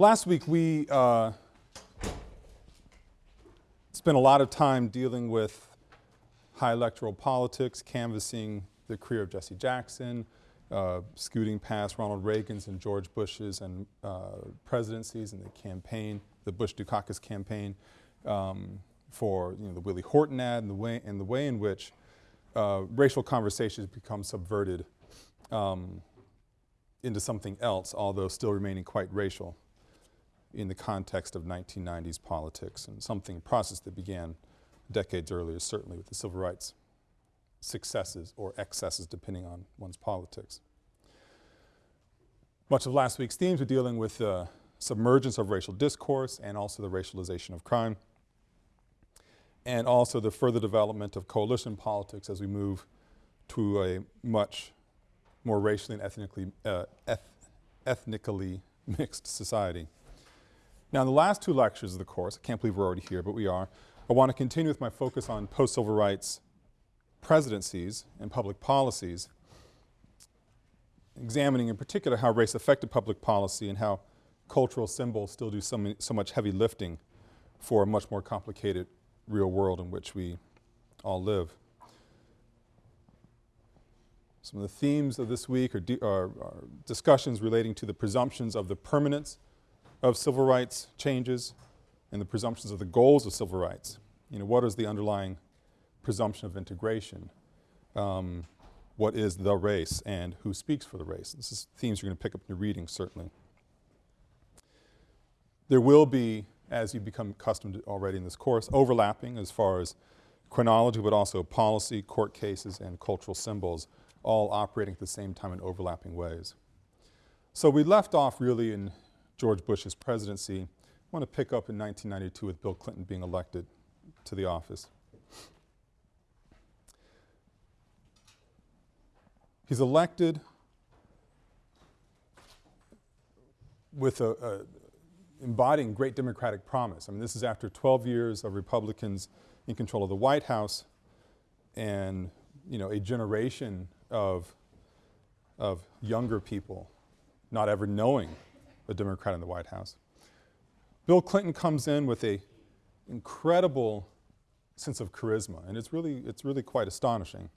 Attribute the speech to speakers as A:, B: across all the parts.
A: Last week we uh, spent a lot of time dealing with high electoral politics, canvassing the career of Jesse Jackson, uh, scooting past Ronald Reagan's and George Bush's and uh, presidencies and the campaign, the Bush-Dukakis campaign, um, for you know, the Willie Horton ad and the way, and the way in which uh, racial conversations become subverted um, into something else, although still remaining quite racial in the context of 1990s politics and something, process that began decades earlier, certainly with the civil rights successes or excesses depending on one's politics. Much of last week's themes were dealing with the submergence of racial discourse and also the racialization of crime and also the further development of coalition politics as we move to a much more racially and ethnically, uh, eth ethnically mixed society. Now in the last two lectures of the course, I can't believe we're already here, but we are, I want to continue with my focus on post-civil rights presidencies and public policies, examining in particular how race affected public policy and how cultural symbols still do so, so much heavy lifting for a much more complicated real world in which we all live. Some of the themes of this week are, are, are, discussions relating to the presumptions of the permanence of civil rights changes and the presumptions of the goals of civil rights. You know, what is the underlying presumption of integration? Um, what is the race and who speaks for the race? This is themes you're going to pick up in your reading, certainly. There will be, as you become accustomed already in this course, overlapping as far as chronology, but also policy, court cases, and cultural symbols, all operating at the same time in overlapping ways. So we left off really in George Bush's presidency. I want to pick up in 1992 with Bill Clinton being elected to the office. He's elected with a, a, embodying great democratic promise. I mean, this is after 12 years of Republicans in control of the White House and, you know, a generation of, of younger people not ever knowing a Democrat in the White House. Bill Clinton comes in with a incredible sense of charisma, and it's really, it's really quite astonishing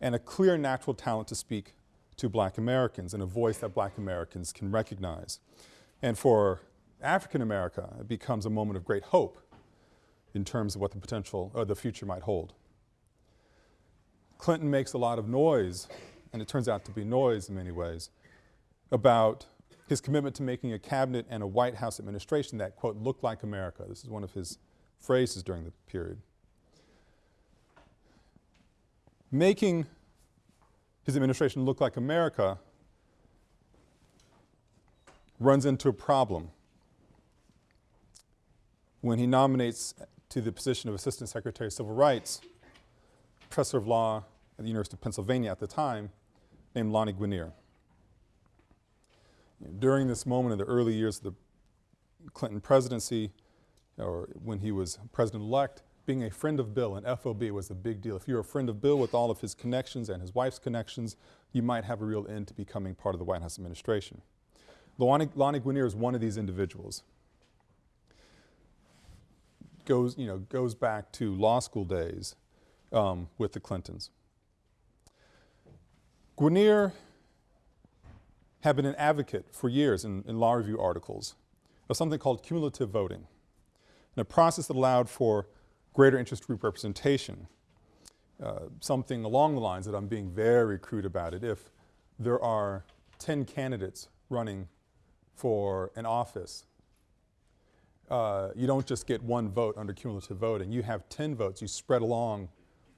A: and a clear natural talent to speak to black Americans and a voice that black Americans can recognize. And for African America, it becomes a moment of great hope in terms of what the potential, or the future might hold. Clinton makes a lot of noise, and it turns out to be noise in many ways, about his commitment to making a cabinet and a White House administration that, quote, looked like America. This is one of his phrases during the period. making his administration look like America runs into a problem when he nominates to the position of Assistant Secretary of Civil Rights, professor of law at the University of Pennsylvania at the time, named Lani Guinier. During this moment in the early years of the Clinton presidency, or when he was president-elect, being a friend of Bill and FOB was a big deal. If you're a friend of Bill with all of his connections and his wife's connections, you might have a real end to becoming part of the White House administration. Lonnie, Lani Guinier is one of these individuals. Goes, you know, goes back to law school days um, with the Clintons. Guinier had been an advocate for years in, in law review articles of something called cumulative voting, a process that allowed for greater interest group representation. Uh, something along the lines that I'm being very crude about it. If there are 10 candidates running for an office, uh, you don't just get one vote under cumulative voting. You have 10 votes. You spread along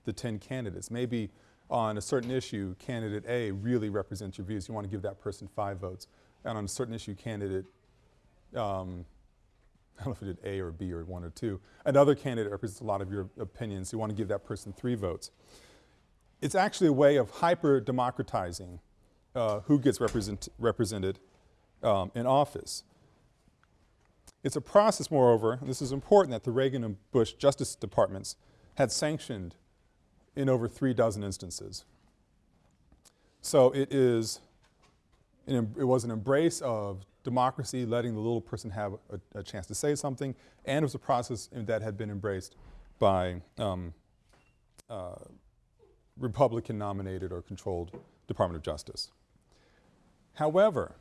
A: the 10 candidates. Maybe on a certain issue, candidate A really represents your views. You want to give that person five votes. And on a certain issue, candidate um, I don't know if it did A or B or one or two. Another candidate represents a lot of your opinions. You want to give that person three votes. It's actually a way of hyper-democratizing uh, who gets represent represented um, in office. It's a process, moreover, and this is important, that the Reagan and Bush Justice Departments had sanctioned in over three dozen instances. So it is, it was an embrace of democracy, letting the little person have a, a chance to say something, and it was a process that had been embraced by um, uh, Republican nominated or controlled Department of Justice. However,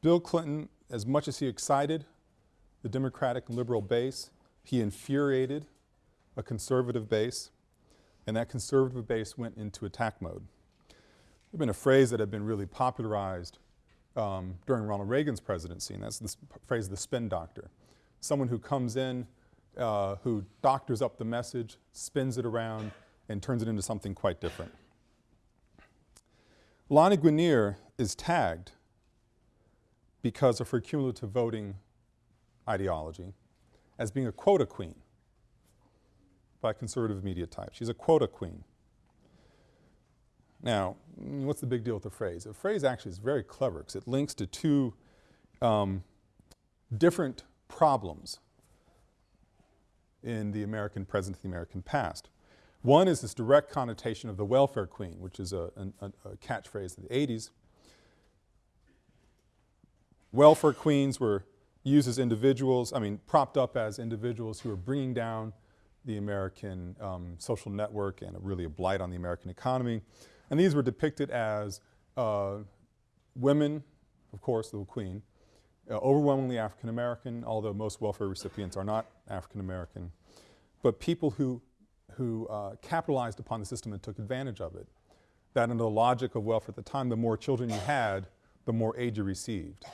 A: Bill Clinton, as much as he excited the Democratic and liberal base, he infuriated a conservative base, and that conservative base went into attack mode. There's been a phrase that had been really popularized um, during Ronald Reagan's presidency, and that's the phrase the spin doctor. Someone who comes in, uh, who doctors up the message, spins it around, and turns it into something quite different. Lani Guinier is tagged because of her cumulative voting ideology as being a quota queen by conservative media types. She's a quota queen. Now, what's the big deal with the phrase? The phrase actually is very clever because it links to two um, different problems in the American present and the American past. One is this direct connotation of the welfare queen, which is a, a, a catchphrase of the 80s. Welfare queens were used as individuals, I mean, propped up as individuals who were bringing down the American um, social network and a really a blight on the American economy. And these were depicted as uh, women, of course, the queen, uh, overwhelmingly African American, although most welfare recipients are not African American, but people who, who uh, capitalized upon the system and took advantage of it. That under the logic of welfare at the time, the more children you had, the more aid you received.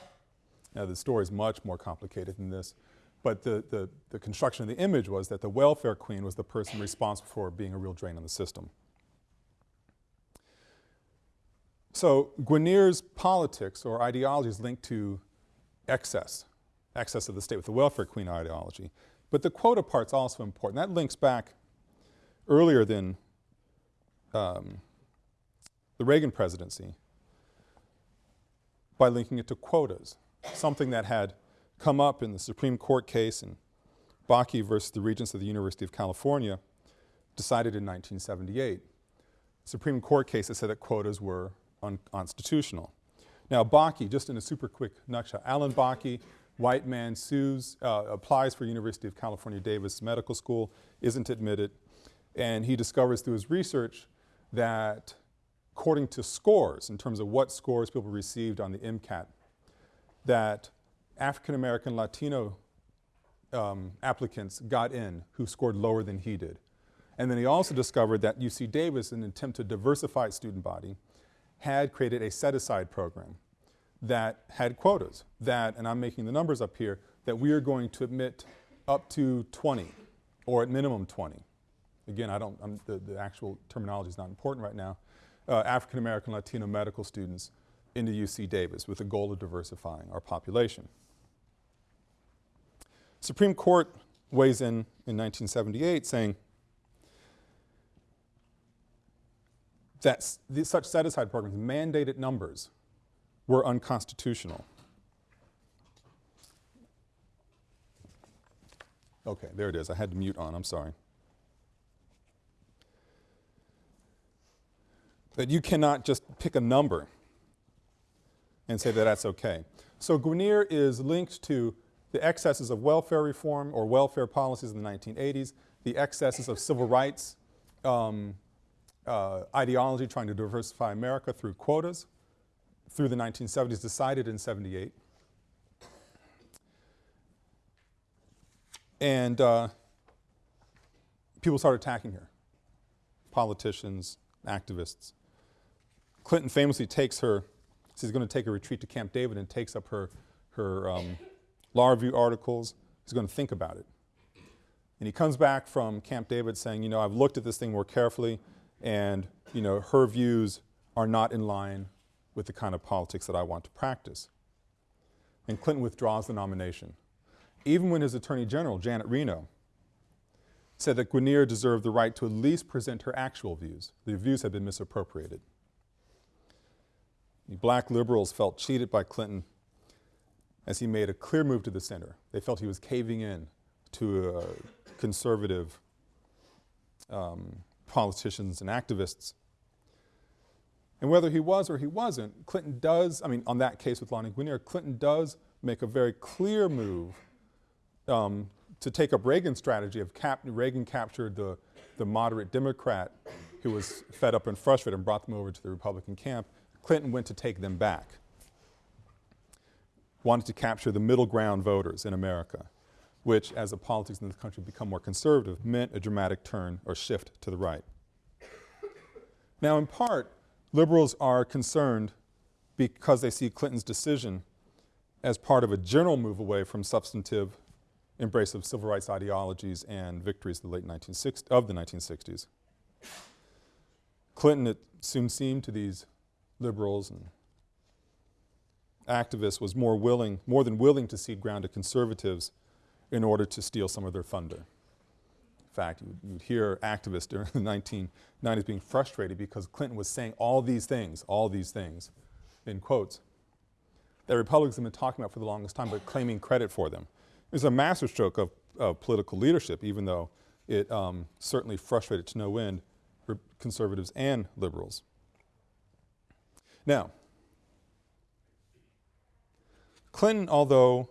A: Now the story is much more complicated than this, but the, the, the construction of the image was that the welfare queen was the person responsible for being a real drain on the system. So Guinier's politics or ideology is linked to excess, excess of the state with the welfare queen ideology. But the quota part's also important. That links back earlier than um, the Reagan presidency by linking it to quotas, something that had come up in the Supreme Court case in Bakke versus the Regents of the University of California, decided in 1978. Supreme Court case that said that quotas were unconstitutional. Now Bakke, just in a super quick nutshell, Alan Bakke, white man sues, uh, applies for University of California Davis Medical School, isn't admitted, and he discovers through his research that according to scores, in terms of what scores people received on the MCAT, that African American Latino um, applicants got in who scored lower than he did. And then he also discovered that UC Davis, in an attempt to diversify its student body, had created a set-aside program that had quotas that, and I'm making the numbers up here, that we are going to admit up to 20 or at minimum 20. Again, I don't, the, the, actual terminology is not important right now. Uh, African American Latino medical students into UC Davis with the goal of diversifying our population. Supreme Court weighs in in 1978 saying that such set-aside programs, mandated numbers, were unconstitutional. Okay, there it is. I had to mute on, I'm sorry. That you cannot just pick a number and say that that's okay. So Guinier is linked to the excesses of welfare reform or welfare policies in the 1980s, the excesses of civil rights um, uh, ideology trying to diversify America through quotas through the 1970s, decided in 78. And uh, people started attacking her, politicians, activists. Clinton famously takes her, she's going to take a retreat to Camp David and takes up her, her um, law review articles. He's going to think about it. And he comes back from Camp David saying, you know, I've looked at this thing more carefully and, you know, her views are not in line with the kind of politics that I want to practice. And Clinton withdraws the nomination. Even when his Attorney General, Janet Reno, said that Guinier deserved the right to at least present her actual views. The views had been misappropriated. The black liberals felt cheated by Clinton as he made a clear move to the center. They felt he was caving in to uh, conservative um, politicians and activists. And whether he was or he wasn't, Clinton does, I mean, on that case with Lani Guinier, Clinton does make a very clear move um, to take up Reagan's strategy of cap Reagan captured the, the moderate Democrat who was fed up and frustrated and brought them over to the Republican camp. Clinton went to take them back. Wanted to capture the middle ground voters in America, which as the politics in this country become more conservative meant a dramatic turn or shift to the right. Now in part, liberals are concerned because they see Clinton's decision as part of a general move away from substantive embrace of civil rights ideologies and victories of the late 1960s, of the 1960s. Clinton, it soon seemed to these liberals and activists was more willing, more than willing to cede ground to conservatives in order to steal some of their thunder. In fact, you would hear activists during the 1990s being frustrated because Clinton was saying all these things, all these things, in quotes, that Republicans have been talking about for the longest time but claiming credit for them. It was a masterstroke of, of political leadership even though it um, certainly frustrated to no end conservatives and liberals. Now, Clinton, although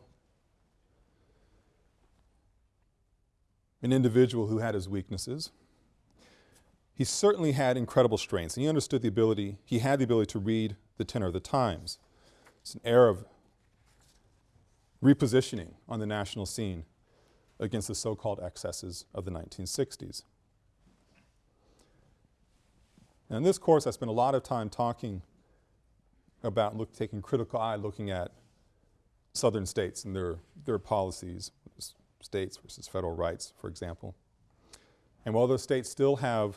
A: an individual who had his weaknesses, he certainly had incredible strengths and he understood the ability, he had the ability to read the tenor of the times. It's an era of repositioning on the national scene against the so-called excesses of the 1960s. And in this course I spent a lot of time talking about look, taking critical eye looking at southern states and their, their policies, states versus federal rights, for example. And while those states still have,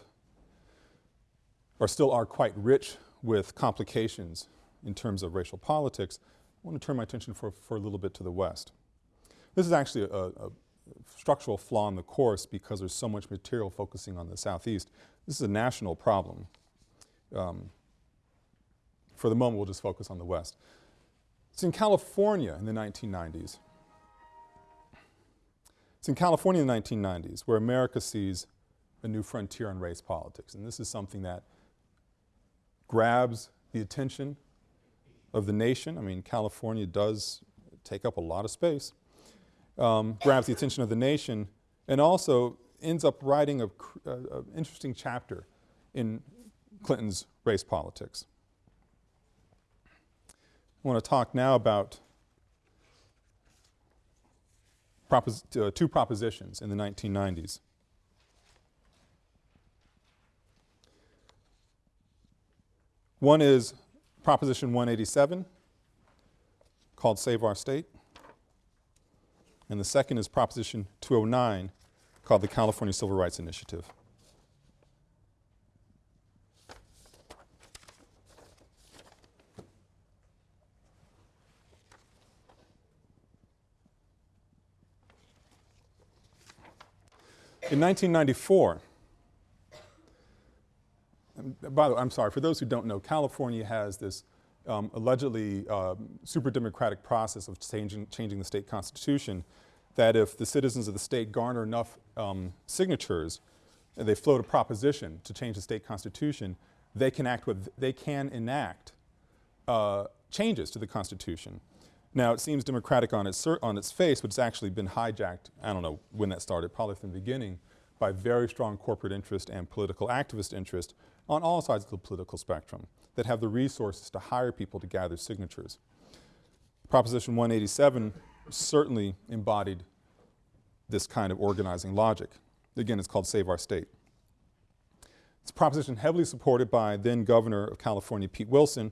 A: or still are quite rich with complications in terms of racial politics, I want to turn my attention for, for a little bit to the West. This is actually a, a structural flaw in the course because there's so much material focusing on the Southeast. This is a national problem. Um, for the moment, we'll just focus on the West. It's in California in the 1990s. It's in California in the 1990s where America sees a new frontier in race politics. And this is something that grabs the attention of the nation. I mean, California does take up a lot of space. Um, grabs the attention of the nation and also ends up writing an interesting chapter in Clinton's race politics. I want to talk now about propos uh, two propositions in the 1990s. One is Proposition 187 called Save Our State and the second is Proposition 209 called the California Civil Rights Initiative. In 1994, by the way, I'm sorry, for those who don't know, California has this um, allegedly uh, super democratic process of changing, changing the state constitution that if the citizens of the state garner enough um, signatures and they float a proposition to change the state constitution, they can act with, they can enact uh, changes to the constitution. Now it seems democratic on its, on its face, but it's actually been hijacked, I don't know when that started, probably from the beginning, by very strong corporate interest and political activist interest on all sides of the political spectrum that have the resources to hire people to gather signatures. Proposition 187 certainly embodied this kind of organizing logic. Again, it's called Save Our State. It's a proposition heavily supported by then Governor of California, Pete Wilson,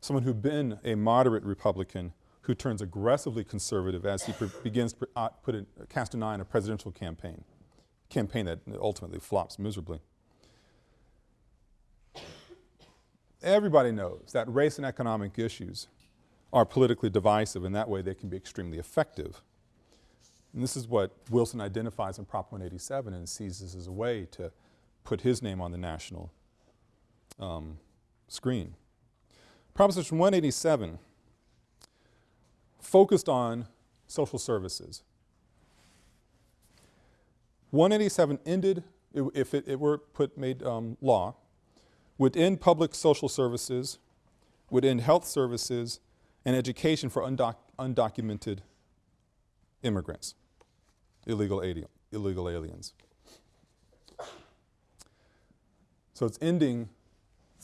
A: someone who'd been a moderate Republican who turns aggressively conservative as he begins to uh, put a, cast an eye on a presidential campaign, campaign that ultimately flops miserably. Everybody knows that race and economic issues are politically divisive and that way they can be extremely effective. And this is what Wilson identifies in Prop 187 and sees this as a way to put his name on the national um, screen. Proposition 187 focused on social services. 187 ended, if it, it were put, made um, law, would end public social services, would end health services, and education for undoc undocumented immigrants, illegal, alien, illegal aliens. So it's ending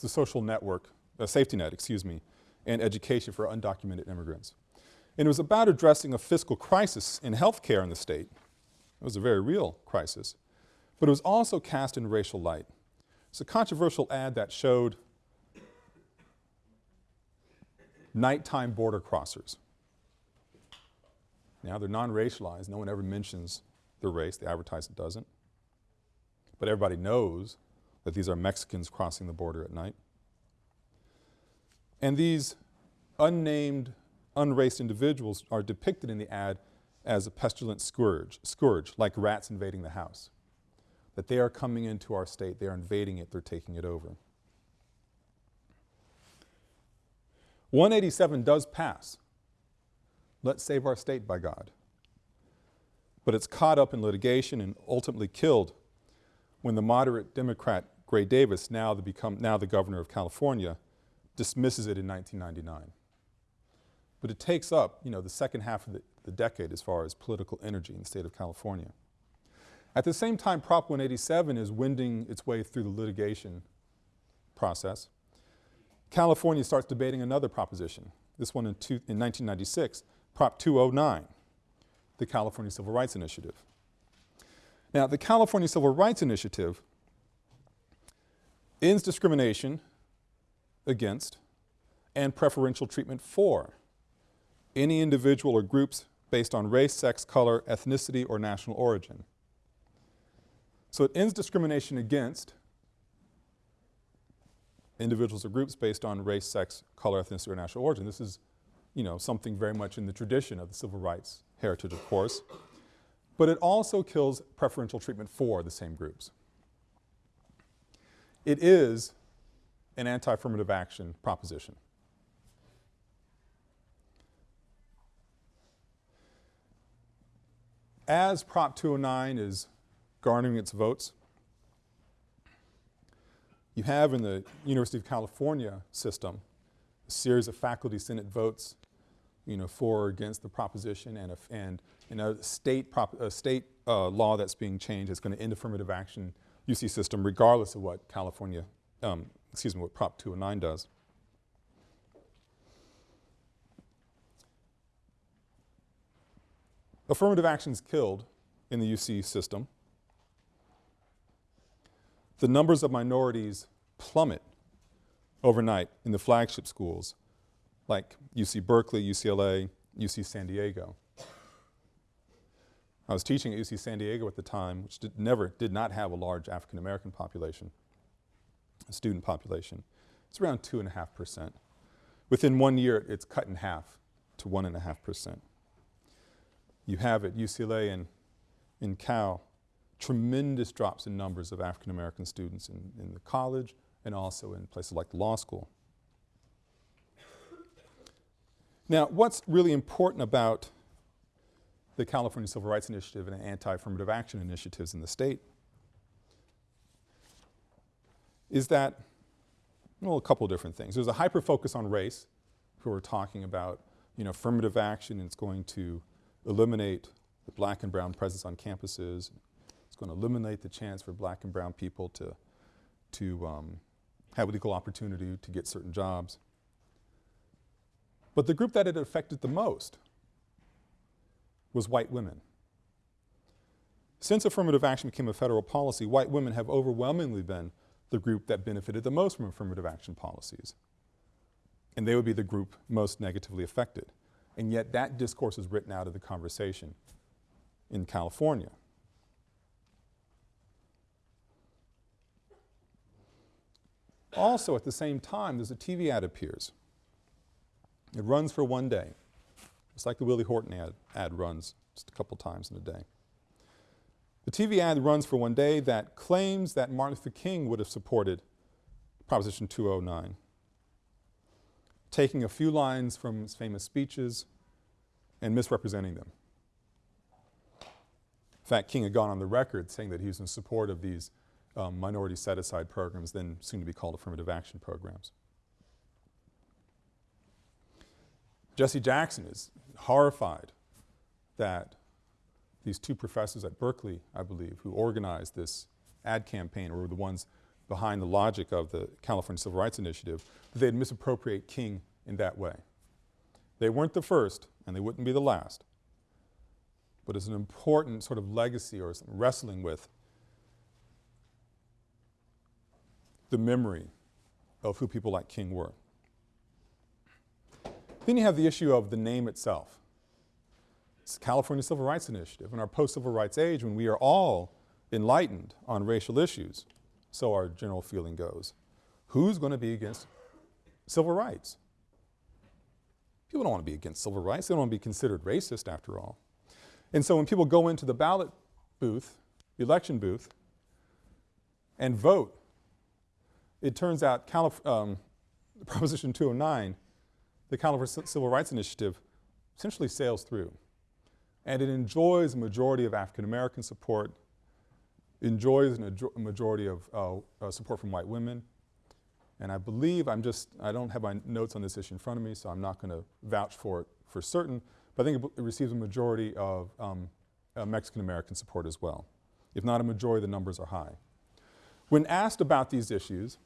A: the social network, a safety net, excuse me, and education for undocumented immigrants. And it was about addressing a fiscal crisis in healthcare in the state. It was a very real crisis. But it was also cast in racial light. It's a controversial ad that showed nighttime border crossers. Now they're non-racialized, no one ever mentions their race, the advertisement doesn't. But everybody knows that these are Mexicans crossing the border at night. And these unnamed, unraced individuals are depicted in the ad as a pestilent scourge, scourge, like rats invading the house. That they are coming into our state, they are invading it, they're taking it over. 187 does pass. Let's save our state by God. But it's caught up in litigation and ultimately killed when the moderate Democrat Gray Davis, now the, become, now the governor of California, dismisses it in 1999. But it takes up, you know, the second half of the, the decade as far as political energy in the state of California. At the same time, Prop 187 is winding its way through the litigation process. California starts debating another proposition, this one in, two, in 1996, Prop 209, the California Civil Rights Initiative. Now, the California Civil Rights Initiative ends discrimination against and preferential treatment for any individual or groups based on race, sex, color, ethnicity, or national origin. So it ends discrimination against individuals or groups based on race, sex, color, ethnicity, or national origin. This is, you know, something very much in the tradition of the civil rights heritage, of course. But it also kills preferential treatment for the same groups. It is an anti-affirmative action proposition. As Prop 209 is garnering its votes, you have in the University of California system a series of faculty senate votes, you know, for or against the proposition and a, and, and a state, prop, a state uh, law that's being changed that's going to end affirmative action UC system regardless of what California, um, excuse me, what Prop 209 does. Affirmative action is killed in the UC system the numbers of minorities plummet overnight in the flagship schools like UC Berkeley, UCLA, UC San Diego. I was teaching at UC San Diego at the time, which did never, did not have a large African American population, student population. It's around two and a half percent. Within one year, it's cut in half to one and a half percent. You have at UCLA and in Cal, tremendous drops in numbers of African American students in, in the college and also in places like the law school. Now, what's really important about the California Civil Rights Initiative and anti-affirmative action initiatives in the state is that, well, a couple different things. There's a hyper focus on race, who are talking about, you know, affirmative action, and it's going to eliminate the black and brown presence on campuses, It's going to eliminate the chance for black and brown people to, to um, have equal opportunity to get certain jobs. But the group that it affected the most was white women. Since affirmative action became a federal policy, white women have overwhelmingly been the group that benefited the most from affirmative action policies. And they would be the group most negatively affected. And yet that discourse is written out of the conversation in California. Also at the same time, there's a TV ad appears. It runs for one day. It's like the Willie Horton ad, ad runs just a couple times in a day. The TV ad runs for one day that claims that Martin Luther King would have supported Proposition 209, taking a few lines from his famous speeches and misrepresenting them. In fact, King had gone on the record saying that he was in support of these um, minority set-aside programs, then soon to be called affirmative action programs. Jesse Jackson is horrified that these two professors at Berkeley, I believe, who organized this ad campaign were the ones behind the logic of the California Civil Rights Initiative, that they'd misappropriate King in that way. They weren't the first and they wouldn't be the last, but it's an important sort of legacy or wrestling with the memory of who people like King were. Then you have the issue of the name itself. It's the California Civil Rights Initiative. In our post-civil rights age, when we are all enlightened on racial issues, so our general feeling goes, who's going to be against civil rights? People don't want to be against civil rights. They don't want to be considered racist after all. And so when people go into the ballot booth, the election booth, and vote, it turns out Calif um, Proposition 209, the California Civil Rights Initiative, essentially sails through. And it enjoys a majority of African American support, enjoys a majority of uh, uh, support from white women. And I believe I'm just, I don't have my notes on this issue in front of me, so I'm not going to vouch for it for certain, but I think it, it receives a majority of um, uh, Mexican American support as well. If not a majority, the numbers are high. When asked about these issues,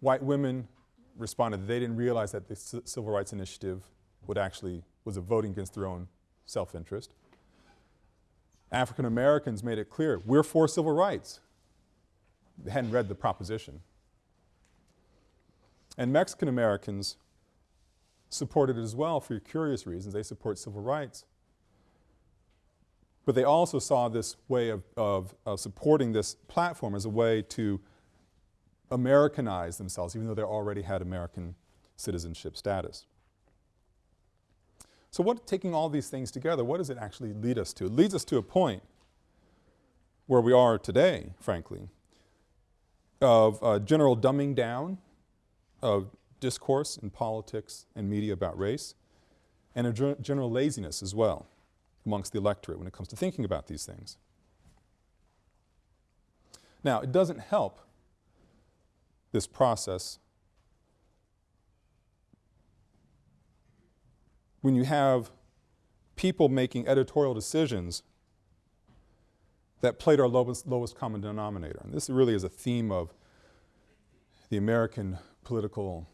A: white women responded that they didn't realize that the Civil Rights Initiative would actually, was a voting against their own self-interest. African Americans made it clear, we're for civil rights. They hadn't read the proposition. And Mexican Americans supported it as well for curious reasons. They support civil rights. But they also saw this way of, of, of supporting this platform as a way to Americanize themselves, even though they already had American citizenship status. So what, taking all these things together, what does it actually lead us to? It leads us to a point where we are today, frankly, of uh, general dumbing down of discourse in politics and media about race, and a general laziness as well amongst the electorate when it comes to thinking about these things. Now, it doesn't help this process when you have people making editorial decisions that played our lowest, lowest common denominator. And this really is a theme of the American political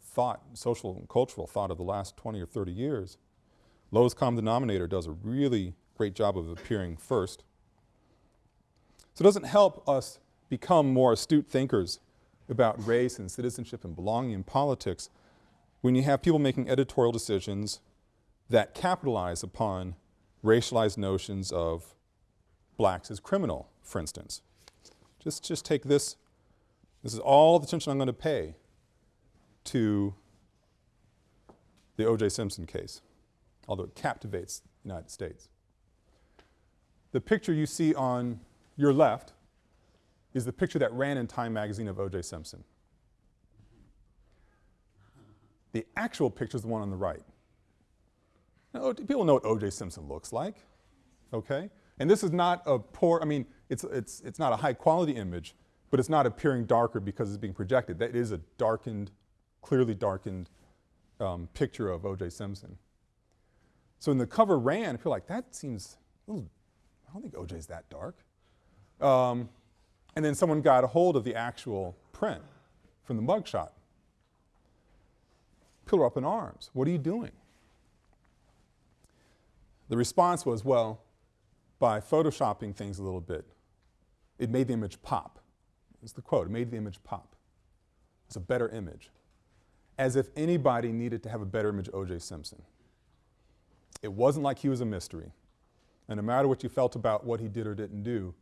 A: thought, social and cultural thought of the last 20 or 30 years. Lowest common denominator does a really great job of appearing first. So it doesn't help us become more astute thinkers about race and citizenship and belonging in politics when you have people making editorial decisions that capitalize upon racialized notions of blacks as criminal, for instance. Just, just take this, this is all the attention I'm going to pay to the O.J. Simpson case, although it captivates the United States. The picture you see on your left is the picture that ran in Time magazine of O.J. Simpson. The actual picture is the one on the right. Now, people know what O.J. Simpson looks like, okay? And this is not a poor, I mean, it's, it's, it's not a high quality image, but it's not appearing darker because it's being projected. That is a darkened, clearly darkened um, picture of O.J. Simpson. So when the cover ran, I feel like that seems, little, I don't think O.J.'s that dark. Um, and then someone got a hold of the actual print from the mugshot. People were up in arms. What are you doing? The response was, well, by photoshopping things a little bit, it made the image pop. It's the quote, it made the image pop. It's a better image. As if anybody needed to have a better image of O.J. Simpson. It wasn't like he was a mystery. And no matter what you felt about what he did or didn't do,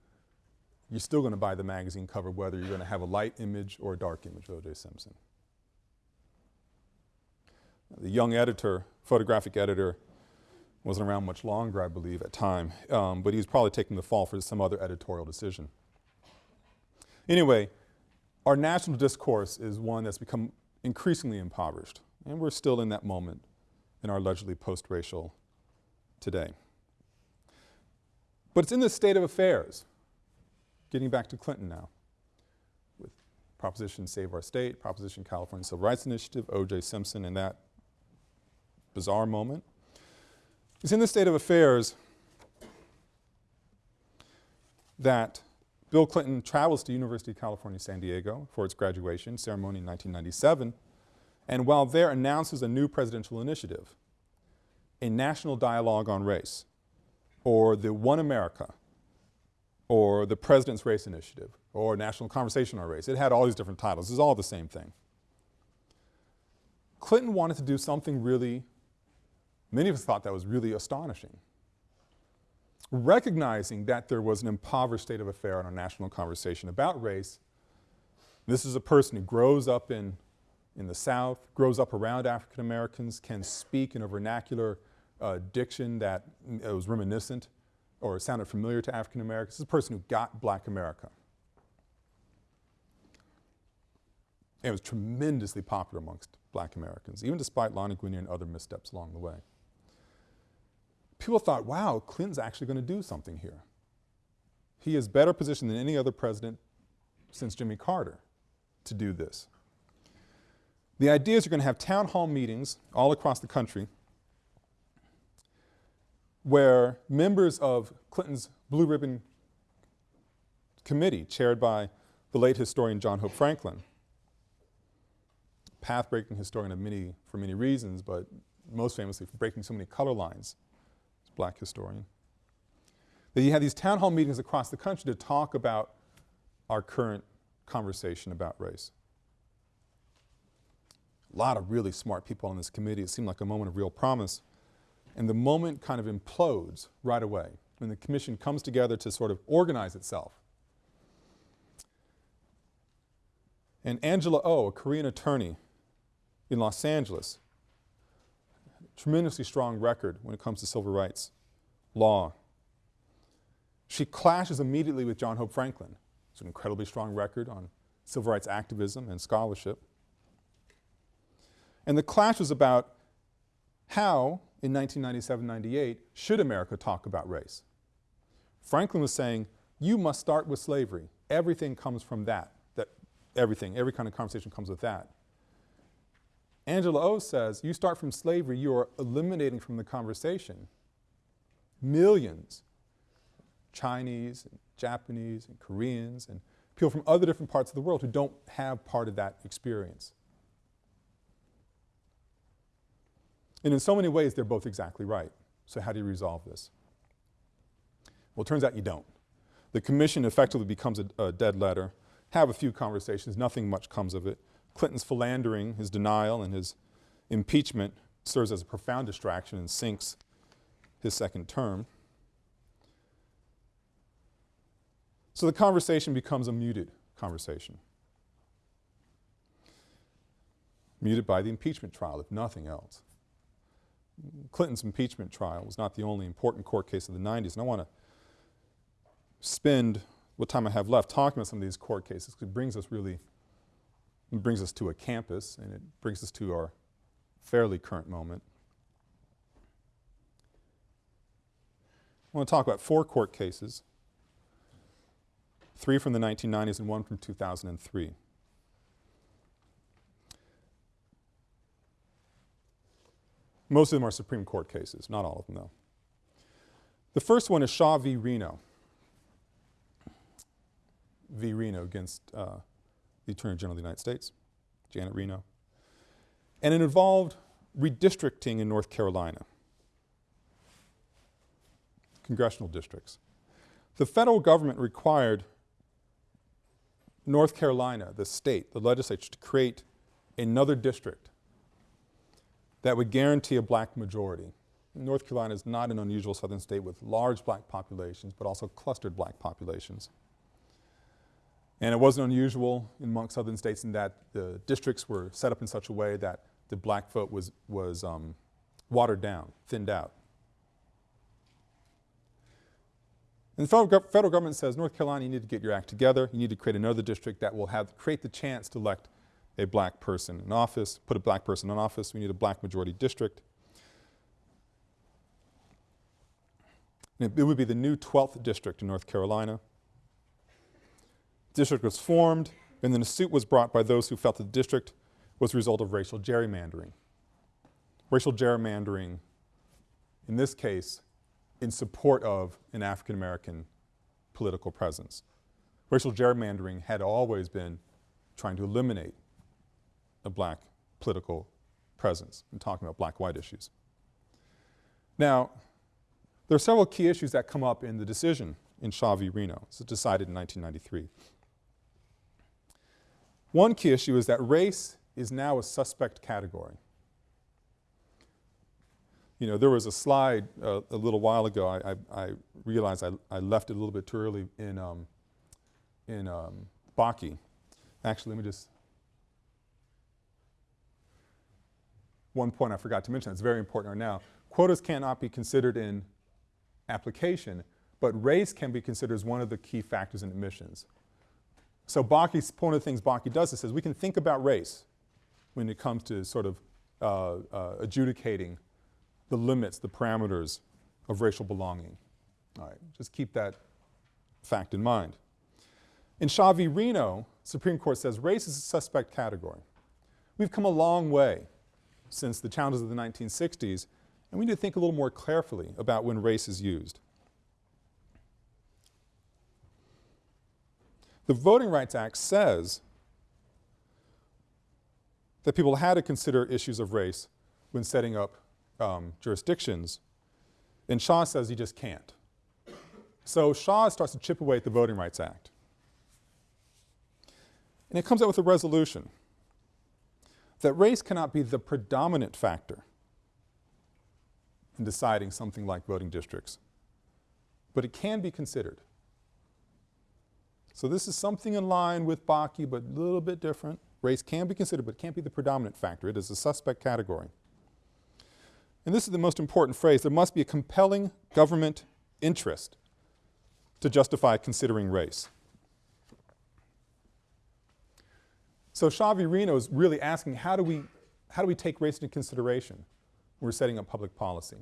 A: you're still going to buy the magazine cover whether you're going to have a light image or a dark image of O.J. Simpson. The young editor, photographic editor, wasn't around much longer, I believe, at time, um, but he was probably taking the fall for some other editorial decision. Anyway, our national discourse is one that's become increasingly impoverished, and we're still in that moment in our allegedly post-racial today. But it's in this state of affairs, getting back to Clinton now, with Proposition Save Our State, Proposition California Civil Rights Initiative, O.J. Simpson and that bizarre moment. It's in this state of affairs that Bill Clinton travels to University of California, San Diego for its graduation ceremony in 1997, and while there announces a new presidential initiative, a national dialogue on race, or the One America, or the President's Race Initiative, or National Conversation on Race. It had all these different titles. It's all the same thing. Clinton wanted to do something really, many of us thought that was really astonishing. Recognizing that there was an impoverished state of affair in our national conversation about race, this is a person who grows up in, in the South, grows up around African Americans, can speak in a vernacular uh, diction that uh, was reminiscent or sounded familiar to African Americans. This is a person who got black America. And it was tremendously popular amongst black Americans, even despite Lani Guinier and other missteps along the way. People thought, wow, Clinton's actually going to do something here. He is better positioned than any other president since Jimmy Carter to do this. The idea is you're going to have town hall meetings all across the country where members of Clinton's Blue Ribbon Committee, chaired by the late historian John Hope Franklin, path-breaking historian of many, for many reasons, but most famously for breaking so many color lines, black historian, that you had these town hall meetings across the country to talk about our current conversation about race. A lot of really smart people on this committee. It seemed like a moment of real promise. And the moment kind of implodes right away when the commission comes together to sort of organize itself. And Angela O, oh, a Korean attorney in Los Angeles, tremendously strong record when it comes to civil rights law. She clashes immediately with John Hope Franklin. It's an incredibly strong record on civil rights activism and scholarship. And the clash was about how in 1997-98 should America talk about race? Franklin was saying, you must start with slavery. Everything comes from that, that everything, every kind of conversation comes with that. Angela O says, you start from slavery, you are eliminating from the conversation millions, Chinese, and Japanese, and Koreans, and people from other different parts of the world who don't have part of that experience. And in so many ways, they're both exactly right. So how do you resolve this? Well, it turns out you don't. The commission effectively becomes a, a dead letter, have a few conversations, nothing much comes of it. Clinton's philandering, his denial, and his impeachment serves as a profound distraction and sinks his second term. So the conversation becomes a muted conversation. Muted by the impeachment trial, if nothing else. Clinton's impeachment trial was not the only important court case of the 90s, and I want to spend what time I have left talking about some of these court cases because it brings us really, it brings us to a campus and it brings us to our fairly current moment. I want to talk about four court cases, three from the 1990s and one from 2003. Most of them are Supreme Court cases, not all of them though. The first one is Shaw v. Reno. V. Reno against uh, the Attorney General of the United States, Janet Reno. And it involved redistricting in North Carolina, congressional districts. The federal government required North Carolina, the state, the legislature, to create another district that would guarantee a black majority. North Carolina is not an unusual southern state with large black populations, but also clustered black populations. And it wasn't unusual among southern states in that the districts were set up in such a way that the black vote was, was um, watered down, thinned out. And the federal, federal government says, North Carolina, you need to get your act together. You need to create another district that will have, create the chance to elect a black person in office, put a black person in office, we need a black majority district. And it, it would be the new 12th district in North Carolina. District was formed and then a suit was brought by those who felt the district was a result of racial gerrymandering. Racial gerrymandering, in this case, in support of an African American political presence. Racial gerrymandering had always been trying to eliminate a black political presence and talking about black-white issues. Now, there are several key issues that come up in the decision in Shaw v. Reno. This decided in 1993. One key issue is that race is now a suspect category. You know, there was a slide uh, a little while ago, I, I, I realized I, I, left it a little bit too early in, um, in um. Actually, let me just, one point I forgot to mention that's very important right now. Quotas cannot be considered in application, but race can be considered as one of the key factors in admissions. So one of the things Bakke does is says we can think about race when it comes to sort of uh, uh, adjudicating the limits, the parameters of racial belonging. All right, just keep that fact in mind. In Shaw v. Reno, Supreme Court says race is a suspect category. We've come a long way since the challenges of the 1960s, and we need to think a little more carefully about when race is used. The Voting Rights Act says that people had to consider issues of race when setting up um, jurisdictions, and Shaw says you just can't. So Shaw starts to chip away at the Voting Rights Act. And it comes out with a resolution that race cannot be the predominant factor in deciding something like voting districts, but it can be considered. So this is something in line with Bakke, but a little bit different. Race can be considered, but can't be the predominant factor. It is a suspect category. And this is the most important phrase. There must be a compelling government interest to justify considering race. So. Reno is really asking how do we, how do we take race into consideration when we're setting up public policy?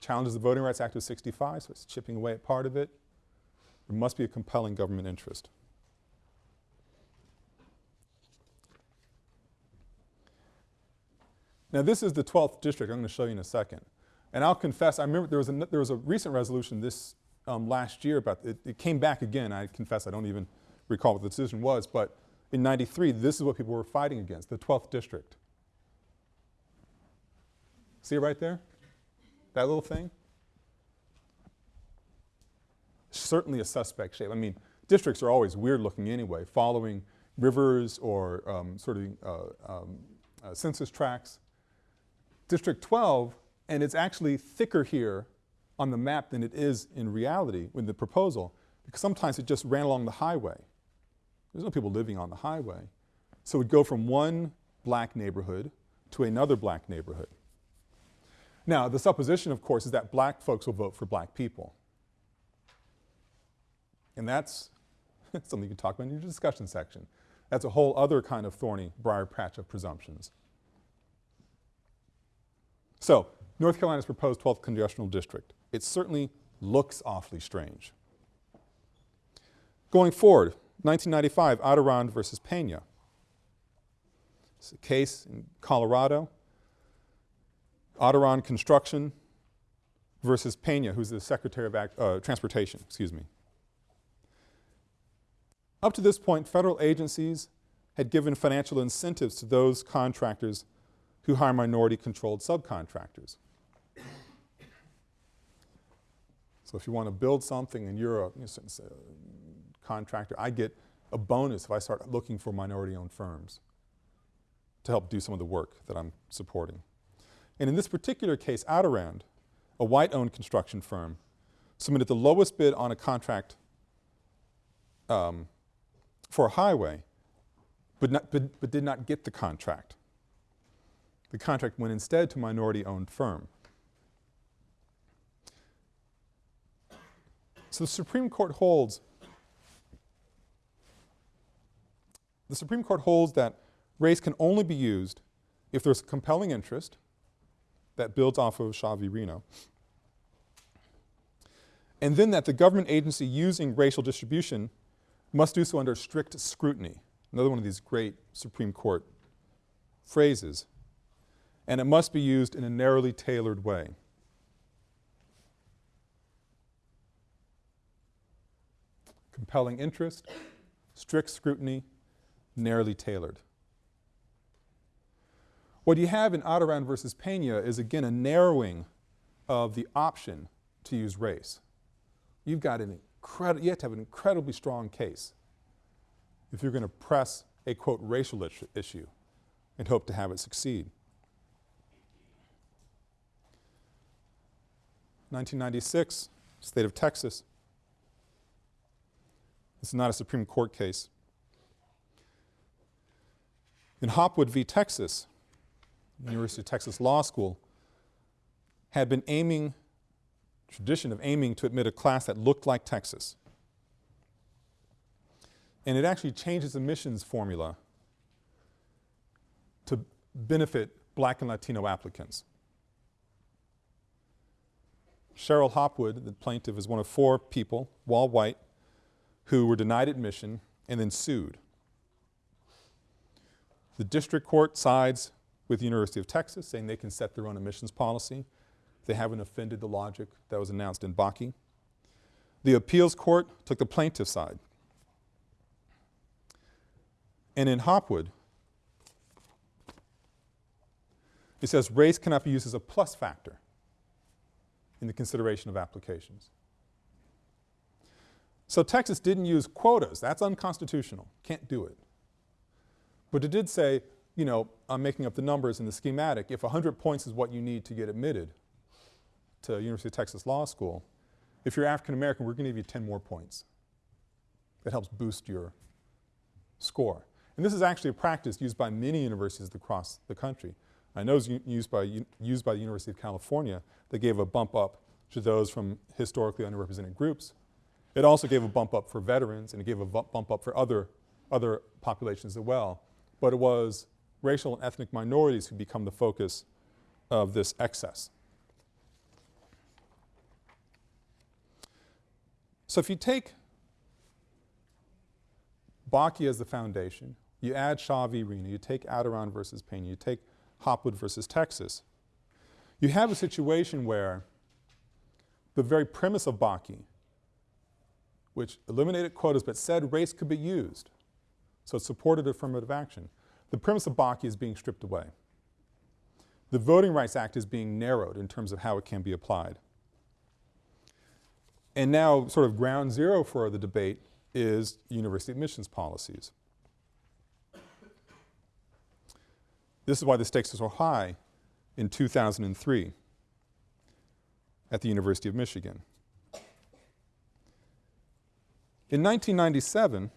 A: Challenges the Voting Rights Act of 65, so it's chipping away at part of it. There must be a compelling government interest. Now this is the 12th district I'm going to show you in a second. And I'll confess, I remember there was a, there was a recent resolution this um, last year about, it, it came back again, I confess I don't even recall what the decision was, but in 93 this is what people were fighting against, the 12th district. See it right there? That little thing? Certainly a suspect shape. I mean, districts are always weird looking anyway, following rivers or um, sort of uh, um, uh, census tracts. District 12, and it's actually thicker here on the map than it is in reality with the proposal, because sometimes it just ran along the highway. There's no people living on the highway. So it would go from one black neighborhood to another black neighborhood. Now, the supposition, of course, is that black folks will vote for black people. And that's something you can talk about in your discussion section. That's a whole other kind of thorny briar patch of presumptions. So, North Carolina's proposed 12th congressional district. It certainly looks awfully strange. Going forward, 1995, Adarand versus Pena. It's a case in Colorado. Adarand Construction versus Pena, who's the Secretary of Act, uh, Transportation, excuse me. Up to this point, federal agencies had given financial incentives to those contractors who hire minority-controlled subcontractors. So if you want to build something and you're a, contractor, I get a bonus if I start looking for minority-owned firms to help do some of the work that I'm supporting. And in this particular case, Adarand, a white-owned construction firm, submitted the lowest bid on a contract um, for a highway, but, not, but, but did not get the contract. The contract went instead to a minority-owned firm. So the Supreme Court holds the Supreme Court holds that race can only be used if there's a compelling interest that builds off of. Reno. And then that the government agency using racial distribution must do so under strict scrutiny. Another one of these great Supreme Court phrases. And it must be used in a narrowly tailored way. Compelling interest, strict scrutiny, narrowly tailored. What you have in Adarand versus Pena is again a narrowing of the option to use race. You've got an you have to have an incredibly strong case if you're going to press a quote racial issue and hope to have it succeed. 1996, state of Texas. This is not a Supreme Court case. In Hopwood v. Texas, University of Texas Law School had been aiming, tradition of aiming to admit a class that looked like Texas. And it actually changes admissions formula to benefit black and Latino applicants. Cheryl Hopwood, the plaintiff, is one of four people, all white, who were denied admission and then sued. The district court sides with the University of Texas, saying they can set their own admissions policy. They haven't offended the logic that was announced in Bakke. The appeals court took the plaintiff's side. And in Hopwood, it says race cannot be used as a plus factor in the consideration of applications. So Texas didn't use quotas. That's unconstitutional. Can't do it. But it did say you know, I'm making up the numbers in the schematic, if 100 points is what you need to get admitted to University of Texas Law School, if you're African American, we're going to give you 10 more points. That helps boost your score. And this is actually a practice used by many universities across the country. I know it's used by, used by the University of California that gave a bump up to those from historically underrepresented groups. It also gave a bump up for veterans and it gave a bump up for other, other populations as well. But it was racial and ethnic minorities who become the focus of this excess. So if you take Bakke as the foundation, you add Shaw v. Reno, you take Adarand versus Pena, you take Hopwood versus Texas, you have a situation where the very premise of Bakke, which eliminated quotas but said race could be used, so it supported affirmative action, the premise of Bakke is being stripped away. The Voting Rights Act is being narrowed in terms of how it can be applied. And now sort of ground zero for the debate is university admissions policies. This is why the stakes are so high in 2003 at the University of Michigan. In 1997,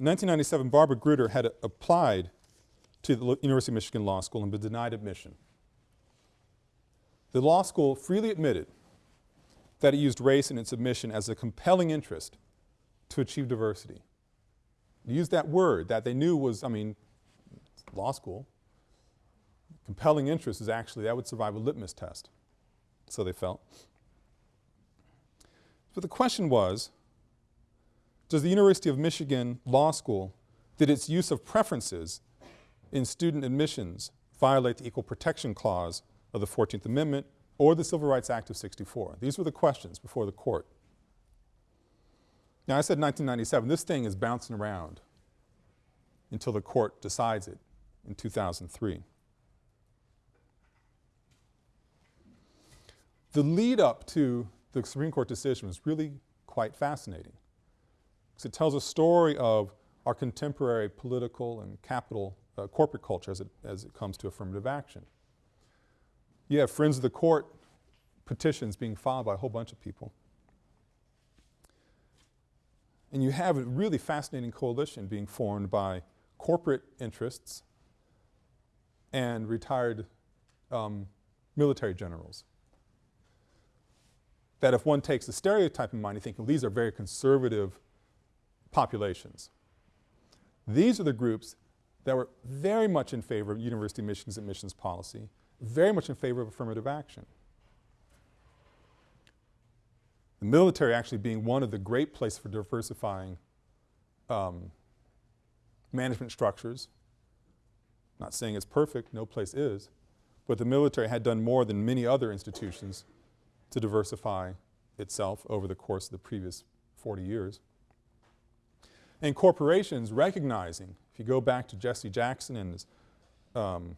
A: In 1997, Barbara Grutter had applied to the University of Michigan Law School and been denied admission. The law school freely admitted that it used race in its admission as a compelling interest to achieve diversity. It used that word that they knew was, I mean, law school. Compelling interest is actually, that would survive a litmus test, so they felt. But the question was, does the University of Michigan Law School, did its use of preferences in student admissions violate the Equal Protection Clause of the 14th Amendment or the Civil Rights Act of 64? These were the questions before the court. Now I said 1997, this thing is bouncing around until the court decides it in 2003. The lead up to the Supreme Court decision was really quite fascinating because it tells a story of our contemporary political and capital uh, corporate culture as it, as it comes to affirmative action. You have Friends of the Court petitions being filed by a whole bunch of people. And you have a really fascinating coalition being formed by corporate interests and retired um, military generals. That if one takes the stereotype in mind, you think, well, these are very conservative populations. These are the groups that were very much in favor of University Michigan's admissions policy, very much in favor of affirmative action. The military actually being one of the great places for diversifying um, management structures. Not saying it's perfect, no place is, but the military had done more than many other institutions to diversify itself over the course of the previous 40 years. And corporations recognizing, if you go back to Jesse Jackson and his um,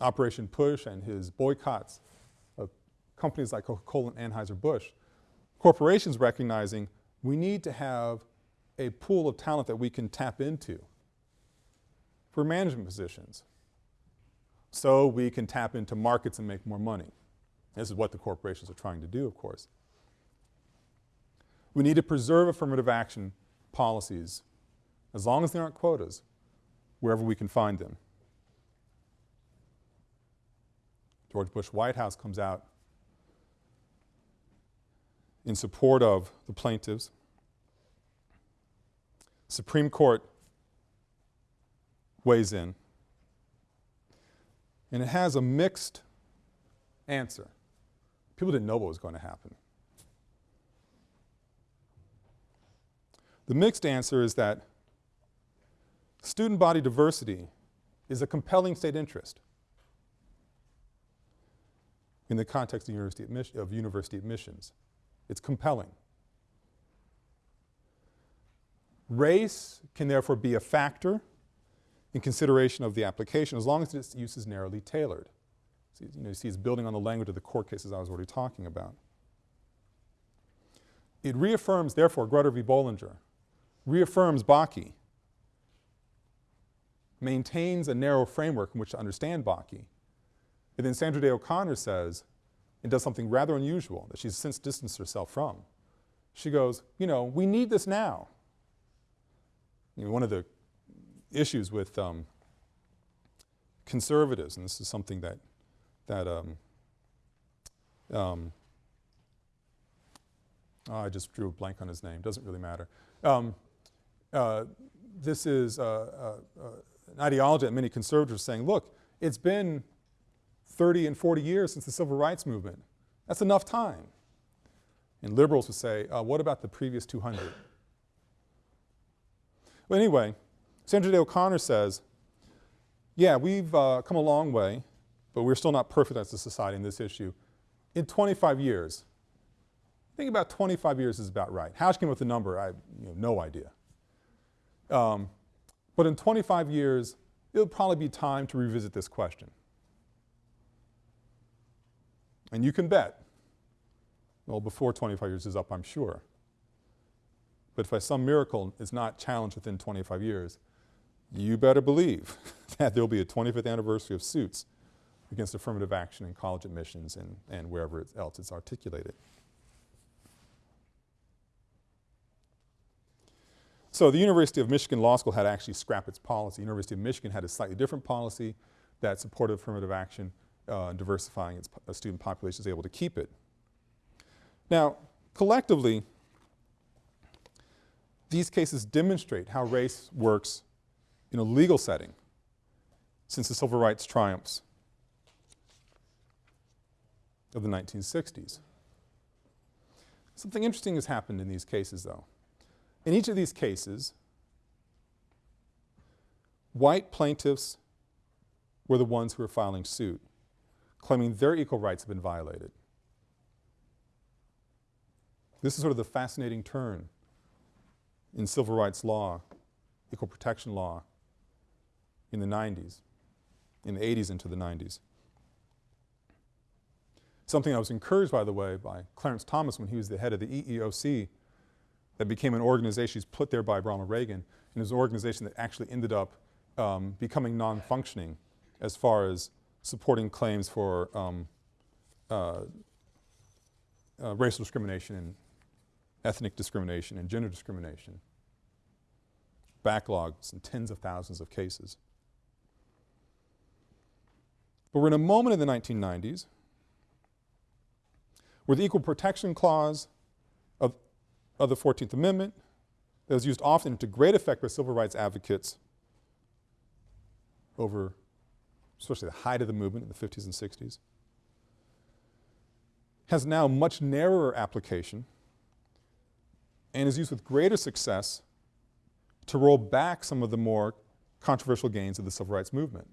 A: Operation Push and his boycotts of companies like Coca-Cola and Anheuser-Busch, corporations recognizing we need to have a pool of talent that we can tap into for management positions so we can tap into markets and make more money. This is what the corporations are trying to do, of course. We need to preserve affirmative action policies, as long as there aren't quotas, wherever we can find them. George Bush White House comes out in support of the plaintiffs. Supreme Court weighs in and it has a mixed answer. People didn't know what was going to happen. The mixed answer is that student body diversity is a compelling state interest in the context of university, of university admissions. It's compelling. Race can therefore be a factor in consideration of the application as long as its use is narrowly tailored. You know, you see it's building on the language of the court cases I was already talking about. It reaffirms, therefore, Grutter v. Bollinger, reaffirms Bakke, maintains a narrow framework in which to understand Bakke. And then Sandra Day O'Connor says, and does something rather unusual that she's since distanced herself from. She goes, you know, we need this now. You know, one of the issues with um, conservatives, and this is something that, that um, um, oh, I just drew a blank on his name, doesn't really matter. Um, uh, this is uh, uh, uh, an ideology that many conservatives are saying, look, it's been 30 and 40 years since the civil rights movement. That's enough time. And liberals would say, what about the previous 200? Well, anyway, Sandra Day O'Connor says, yeah, we've uh, come a long way, but we're still not perfect as a society in this issue. In 25 years, I think about 25 years is about right. How she came up with the number, I have you know, no idea. Um, but in 25 years, it'll probably be time to revisit this question. And you can bet, well, before 25 years is up, I'm sure. But if by some miracle it's not challenged within 25 years, you better believe that there'll be a 25th anniversary of suits against affirmative action in college admissions and, and wherever else it's articulated. So the University of Michigan Law School had to actually scrap its policy. University of Michigan had a slightly different policy that supported affirmative action, uh, diversifying its uh, student population, is able to keep it. Now, collectively, these cases demonstrate how race works in a legal setting since the civil rights triumphs of the 1960s. Something interesting has happened in these cases though. In each of these cases, white plaintiffs were the ones who were filing suit, claiming their equal rights have been violated. This is sort of the fascinating turn in civil rights law, equal protection law, in the 90s, in the 80s into the 90s. Something I was encouraged, by the way, by Clarence Thomas when he was the head of the EEOC that became an organization, put there by Ronald Reagan, and was an organization that actually ended up um, becoming non-functioning as far as supporting claims for um, uh, uh, racial discrimination and ethnic discrimination and gender discrimination. Backlogs and tens of thousands of cases. But we're in a moment in the 1990s where the Equal Protection Clause of, the 14th Amendment that was used often to great effect by civil rights advocates over especially the height of the movement in the 50s and 60s, has now much narrower application and is used with greater success to roll back some of the more controversial gains of the civil rights movement.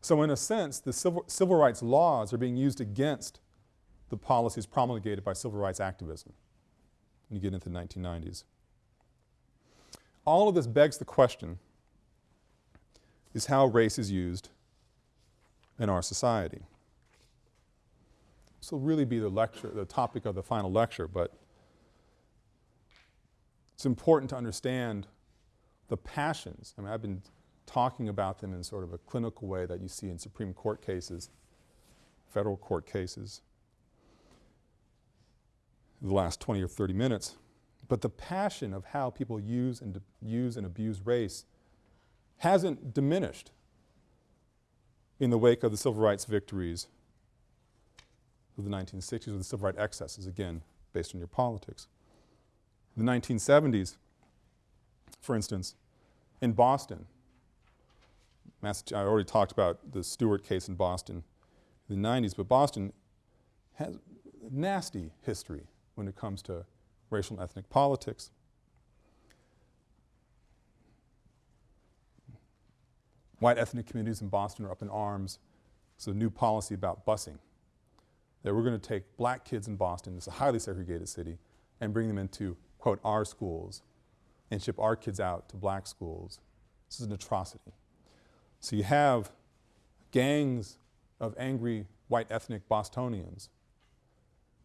A: So in a sense, the civil, civil rights laws are being used against the policies promulgated by civil rights activism when you get into the 1990s. All of this begs the question, is how race is used in our society. This will really be the lecture, the topic of the final lecture, but it's important to understand the passions. I mean, I've been talking about them in sort of a clinical way that you see in Supreme Court cases, federal court cases, the last 20 or 30 minutes. But the passion of how people use and use and abuse race hasn't diminished in the wake of the civil rights victories of the 1960s or the civil rights excesses, again, based on your politics. In the 1970s, for instance, in Boston, Massachusetts, I already talked about the Stuart case in Boston in the 90s, but Boston has nasty history when it comes to racial and ethnic politics. White ethnic communities in Boston are up in arms. A new policy about busing. That we're going to take black kids in Boston, it's a highly segregated city, and bring them into, quote, our schools and ship our kids out to black schools. This is an atrocity. So you have gangs of angry white ethnic Bostonians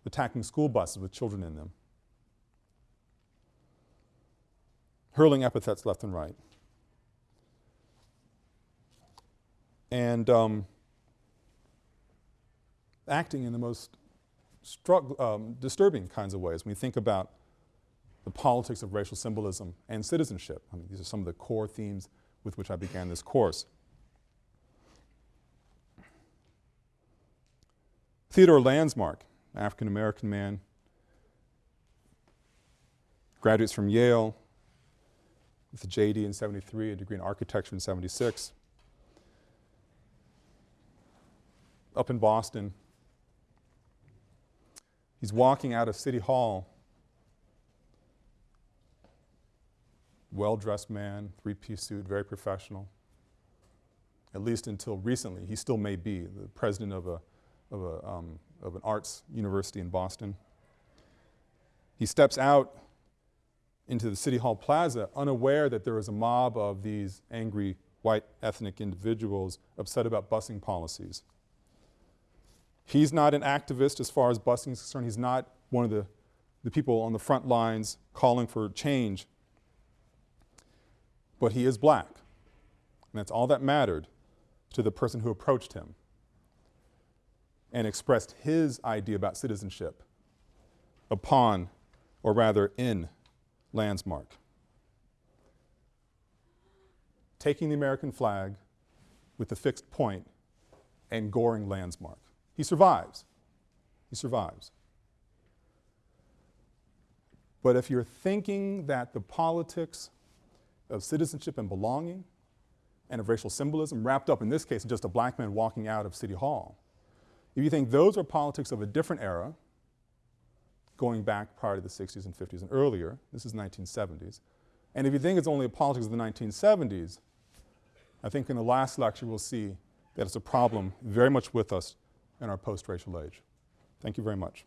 A: attacking school buses with children in them, hurling epithets left and right. and um, acting in the most um, disturbing kinds of ways when we think about the politics of racial symbolism and citizenship. I mean, these are some of the core themes with which I began this course. Theodore Landsmark, African-American man, graduates from Yale with a JD in 73, a degree in architecture in 76. up in Boston. He's walking out of City Hall. Well-dressed man, three-piece suit, very professional. At least until recently, he still may be the president of, a, of, a, um, of an arts university in Boston. He steps out into the City Hall Plaza unaware that there is a mob of these angry white ethnic individuals upset about busing policies. He's not an activist as far as busing is concerned. He's not one of the, the people on the front lines calling for change. But he is black. And that's all that mattered to the person who approached him and expressed his idea about citizenship upon, or rather in, Landsmark. Taking the American flag with a fixed point and goring Landsmark. He survives. He survives. But if you're thinking that the politics of citizenship and belonging and of racial symbolism wrapped up in this case in just a black man walking out of City Hall, if you think those are politics of a different era, going back prior to the 60s and 50s and earlier, this is 1970s, and if you think it's only a politics of the 1970s, I think in the last lecture we'll see that it's a problem very much with us in our post-racial age. Thank you very much.